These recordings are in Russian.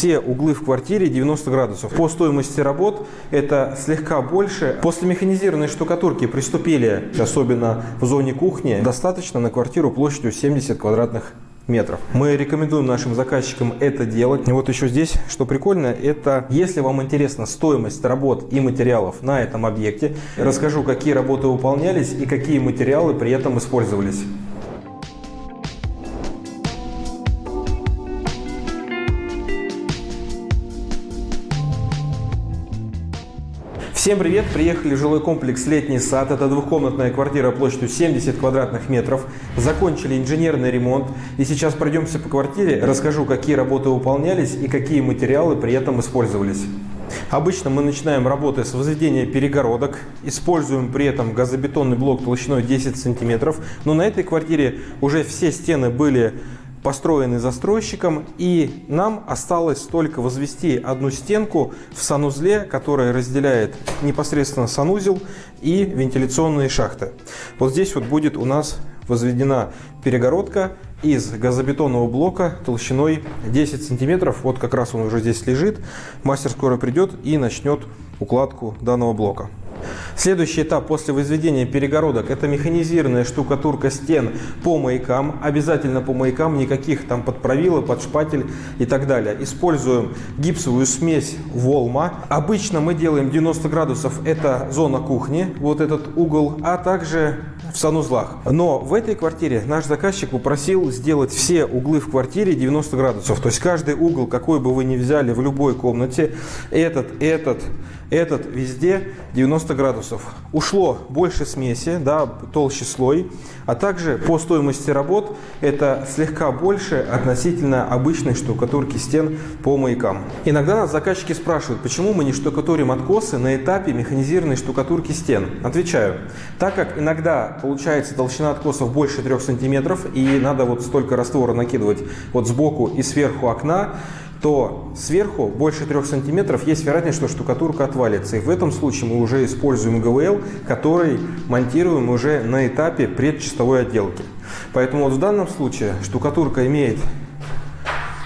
все углы в квартире 90 градусов. По стоимости работ это слегка больше. После механизированной штукатурки приступили, особенно в зоне кухни, достаточно на квартиру площадью 70 квадратных метров. Мы рекомендуем нашим заказчикам это делать. И вот еще здесь, что прикольно, это если вам интересна стоимость работ и материалов на этом объекте, расскажу, какие работы выполнялись и какие материалы при этом использовались. Всем привет! Приехали в жилой комплекс «Летний сад». Это двухкомнатная квартира площадью 70 квадратных метров. Закончили инженерный ремонт. И сейчас пройдемся по квартире, расскажу, какие работы выполнялись и какие материалы при этом использовались. Обычно мы начинаем работы с возведения перегородок, используем при этом газобетонный блок толщиной 10 сантиметров. Но на этой квартире уже все стены были построенный застройщиком, и нам осталось только возвести одну стенку в санузле, которая разделяет непосредственно санузел и вентиляционные шахты. Вот здесь вот будет у нас возведена перегородка из газобетонного блока толщиной 10 сантиметров. Вот как раз он уже здесь лежит. Мастер скоро придет и начнет укладку данного блока. Следующий этап после возведения перегородок – это механизированная штукатурка стен по маякам. Обязательно по маякам, никаких там подправила, под шпатель и так далее. Используем гипсовую смесь Волма. Обычно мы делаем 90 градусов – это зона кухни, вот этот угол, а также в санузлах. Но в этой квартире наш заказчик попросил сделать все углы в квартире 90 градусов. То есть каждый угол, какой бы вы ни взяли в любой комнате, этот, этот, этот везде 90 градусов. Ушло больше смеси, да, толще слой, а также по стоимости работ это слегка больше относительно обычной штукатурки стен по маякам. Иногда нас заказчики спрашивают, почему мы не штукатурим откосы на этапе механизированной штукатурки стен. Отвечаю, так как иногда получается толщина откосов больше 3 сантиметров и надо вот столько раствора накидывать вот сбоку и сверху окна, то сверху больше 3 сантиметров есть вероятность, что штукатурка отвалится. И в этом случае мы уже используем ГВЛ, который монтируем уже на этапе предчистовой отделки. Поэтому вот в данном случае штукатурка имеет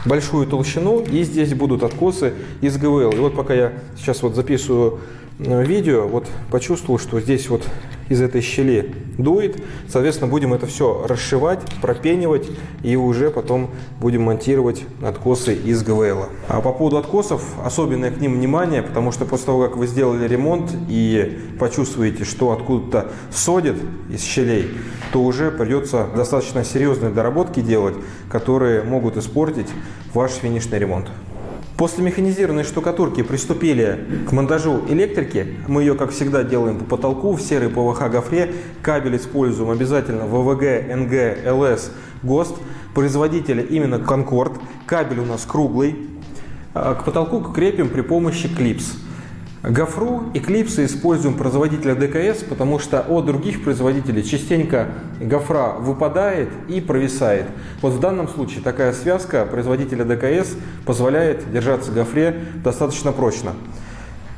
большую толщину и здесь будут откосы из ГВЛ. И вот пока я сейчас вот записываю э, видео, вот почувствовал, что здесь вот из этой щели дует. Соответственно, будем это все расшивать, пропенивать и уже потом будем монтировать откосы из ГВЛ. А по поводу откосов, особенное к ним внимание, потому что после того, как вы сделали ремонт и почувствуете, что откуда-то содит из щелей, то уже придется достаточно серьезные доработки делать, которые могут испортить ваш финишный ремонт. После механизированной штукатурки приступили к монтажу электрики. Мы ее, как всегда, делаем по потолку в серой ПВХ гофре. Кабель используем обязательно ВВГ, НГ, ЛС, ГОСТ. Производителя именно Конкорд. Кабель у нас круглый. А к потолку крепим при помощи клипс. Гофру клипсы используем производителя ДКС, потому что от других производителей частенько гофра выпадает и провисает. Вот в данном случае такая связка производителя ДКС позволяет держаться гофре достаточно прочно.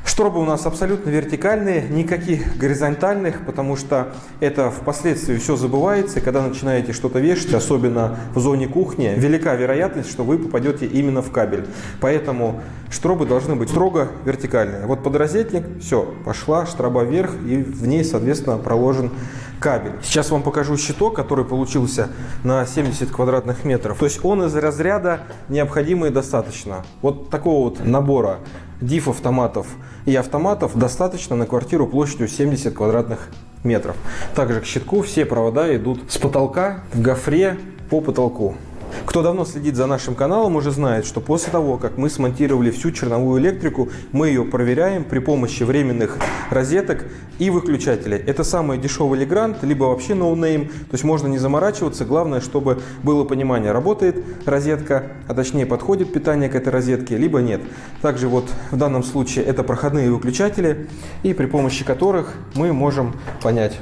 Штробы у нас абсолютно вертикальные, никаких горизонтальных, потому что это впоследствии все забывается. Когда начинаете что-то вешать, особенно в зоне кухни, велика вероятность, что вы попадете именно в кабель. Поэтому штробы должны быть строго вертикальные. Вот подрозетник, все, пошла штроба вверх, и в ней, соответственно, проложен кабель. Сейчас вам покажу щиток, который получился на 70 квадратных метров. То есть он из разряда необходимый достаточно. Вот такого вот набора диф автоматов и автоматов достаточно на квартиру площадью 70 квадратных метров. Также к щитку все провода идут с потолка в гофре по потолку. Кто давно следит за нашим каналом, уже знает, что после того, как мы смонтировали всю черновую электрику, мы ее проверяем при помощи временных розеток и выключателей. Это самый дешевый Legrand, либо вообще no name, то есть можно не заморачиваться, главное, чтобы было понимание, работает розетка, а точнее подходит питание к этой розетке, либо нет. Также вот в данном случае это проходные выключатели, и при помощи которых мы можем понять,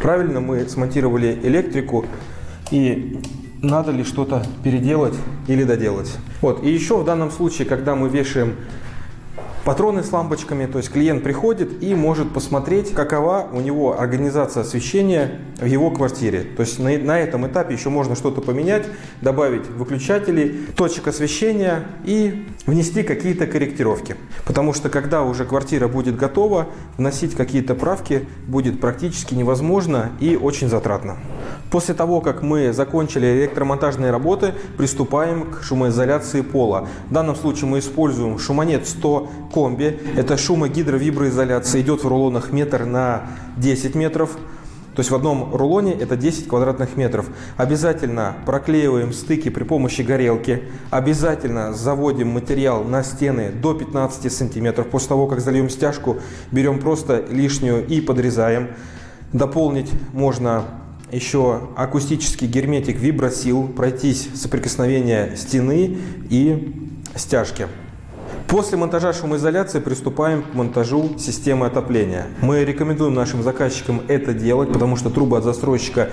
правильно мы смонтировали электрику и надо ли что-то переделать или доделать. Вот. И еще в данном случае, когда мы вешаем Патроны с лампочками, то есть клиент приходит и может посмотреть, какова у него организация освещения в его квартире. То есть на, на этом этапе еще можно что-то поменять, добавить выключатели, точек освещения и внести какие-то корректировки. Потому что когда уже квартира будет готова, вносить какие-то правки будет практически невозможно и очень затратно. После того, как мы закончили электромонтажные работы, приступаем к шумоизоляции пола. В данном случае мы используем шумонет 100 комби. Это шумогидровиброизоляция. Идет в рулонах метр на 10 метров. То есть в одном рулоне это 10 квадратных метров. Обязательно проклеиваем стыки при помощи горелки. Обязательно заводим материал на стены до 15 сантиметров. После того, как зальем стяжку, берем просто лишнюю и подрезаем. Дополнить можно еще акустический герметик вибросил, пройтись соприкосновение стены и стяжки. После монтажа шумоизоляции приступаем к монтажу системы отопления. Мы рекомендуем нашим заказчикам это делать, потому что трубы от застройщика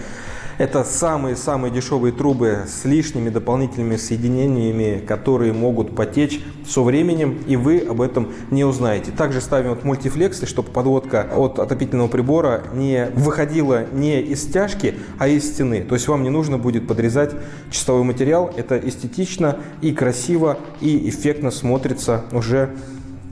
это самые-самые дешевые трубы с лишними дополнительными соединениями, которые могут потечь со временем, и вы об этом не узнаете. Также ставим вот мультифлексы, чтобы подводка от отопительного прибора не выходила не из стяжки, а из стены. То есть вам не нужно будет подрезать чистовой материал. Это эстетично и красиво, и эффектно смотрится уже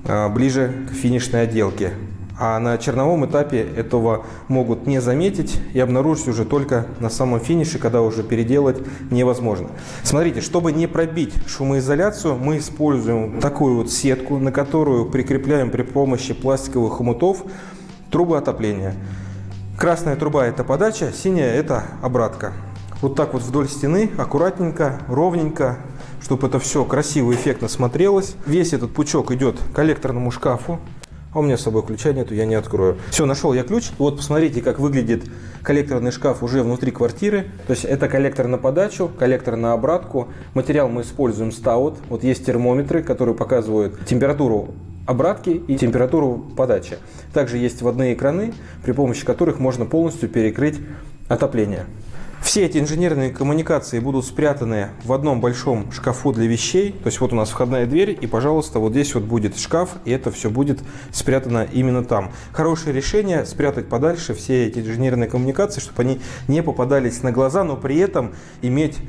а, ближе к финишной отделке. А на черновом этапе этого могут не заметить и обнаружить уже только на самом финише, когда уже переделать невозможно. Смотрите, чтобы не пробить шумоизоляцию, мы используем такую вот сетку, на которую прикрепляем при помощи пластиковых хомутов трубы отопления. Красная труба – это подача, синяя – это обратка. Вот так вот вдоль стены, аккуратненько, ровненько, чтобы это все красиво, эффектно смотрелось. Весь этот пучок идет к коллекторному шкафу. А у меня с собой ключа нету, я не открою. Все, нашел я ключ. Вот посмотрите, как выглядит коллекторный шкаф уже внутри квартиры. То есть это коллектор на подачу, коллектор на обратку. Материал мы используем стаут. Вот есть термометры, которые показывают температуру обратки и температуру подачи. Также есть водные экраны, при помощи которых можно полностью перекрыть отопление. Все эти инженерные коммуникации будут спрятаны в одном большом шкафу для вещей. То есть вот у нас входная дверь, и, пожалуйста, вот здесь вот будет шкаф, и это все будет спрятано именно там. Хорошее решение спрятать подальше все эти инженерные коммуникации, чтобы они не попадались на глаза, но при этом иметь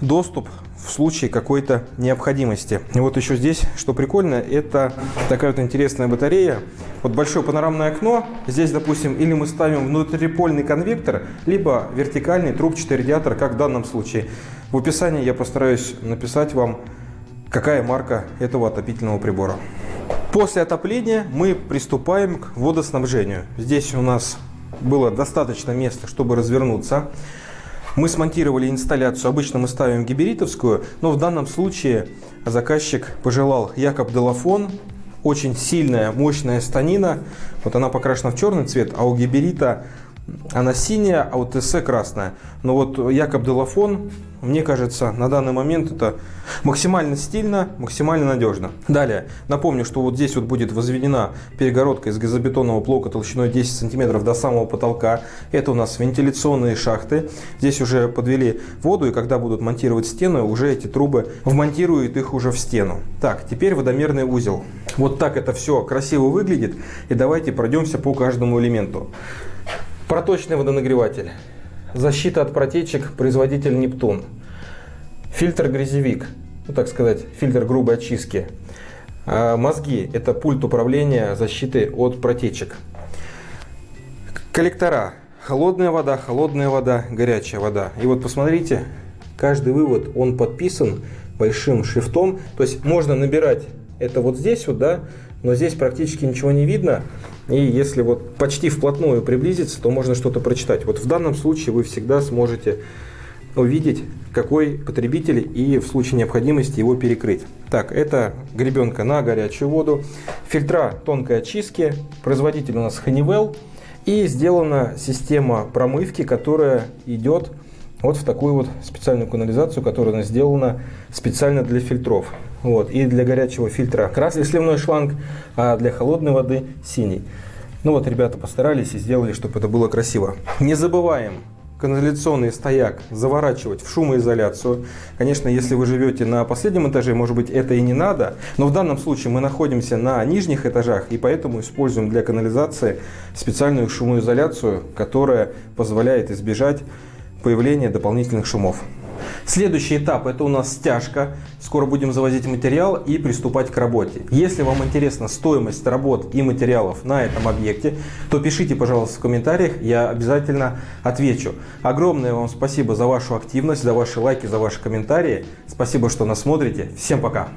доступ в случае какой-то необходимости. И вот еще здесь, что прикольно, это такая вот интересная батарея. Вот большое панорамное окно. Здесь, допустим, или мы ставим внутрипольный конвектор, либо вертикальный трубчатый радиатор, как в данном случае. В описании я постараюсь написать вам, какая марка этого отопительного прибора. После отопления мы приступаем к водоснабжению. Здесь у нас было достаточно места, чтобы развернуться. Мы смонтировали инсталляцию, обычно мы ставим гиберитовскую, но в данном случае заказчик пожелал Якоб Делафон, очень сильная, мощная станина. Вот она покрашена в черный цвет, а у гиберита она синяя, а у ТС красная. Но вот Якоб Делафон мне кажется, на данный момент это максимально стильно, максимально надежно. Далее, напомню, что вот здесь вот будет возведена перегородка из газобетонного блока толщиной 10 сантиметров до самого потолка. Это у нас вентиляционные шахты. Здесь уже подвели воду, и когда будут монтировать стену, уже эти трубы вмонтируют их уже в стену. Так, теперь водомерный узел. Вот так это все красиво выглядит. И давайте пройдемся по каждому элементу. Проточный водонагреватель. Защита от протечек, производитель Нептун. Фильтр грязевик, ну так сказать, фильтр грубой очистки. А мозги – это пульт управления защиты от протечек. Коллектора. Холодная вода, холодная вода, горячая вода. И вот посмотрите, каждый вывод, он подписан большим шрифтом. То есть можно набирать это вот здесь вот, да, но здесь практически ничего не видно. И если вот почти вплотную приблизиться, то можно что-то прочитать. Вот в данном случае вы всегда сможете увидеть, какой потребитель и в случае необходимости его перекрыть. Так, это гребенка на горячую воду, фильтра тонкой очистки, производитель у нас Honeywell и сделана система промывки, которая идет вот в такую вот специальную канализацию, которая сделана специально для фильтров. Вот. И для горячего фильтра красный сливной шланг, а для холодной воды синий. Ну вот ребята постарались и сделали, чтобы это было красиво. Не забываем канализационный стояк заворачивать в шумоизоляцию. Конечно, если вы живете на последнем этаже, может быть, это и не надо. Но в данном случае мы находимся на нижних этажах, и поэтому используем для канализации специальную шумоизоляцию, которая позволяет избежать появления дополнительных шумов. Следующий этап это у нас стяжка. Скоро будем завозить материал и приступать к работе. Если вам интересна стоимость работ и материалов на этом объекте, то пишите, пожалуйста, в комментариях, я обязательно отвечу. Огромное вам спасибо за вашу активность, за ваши лайки, за ваши комментарии. Спасибо, что нас смотрите. Всем пока!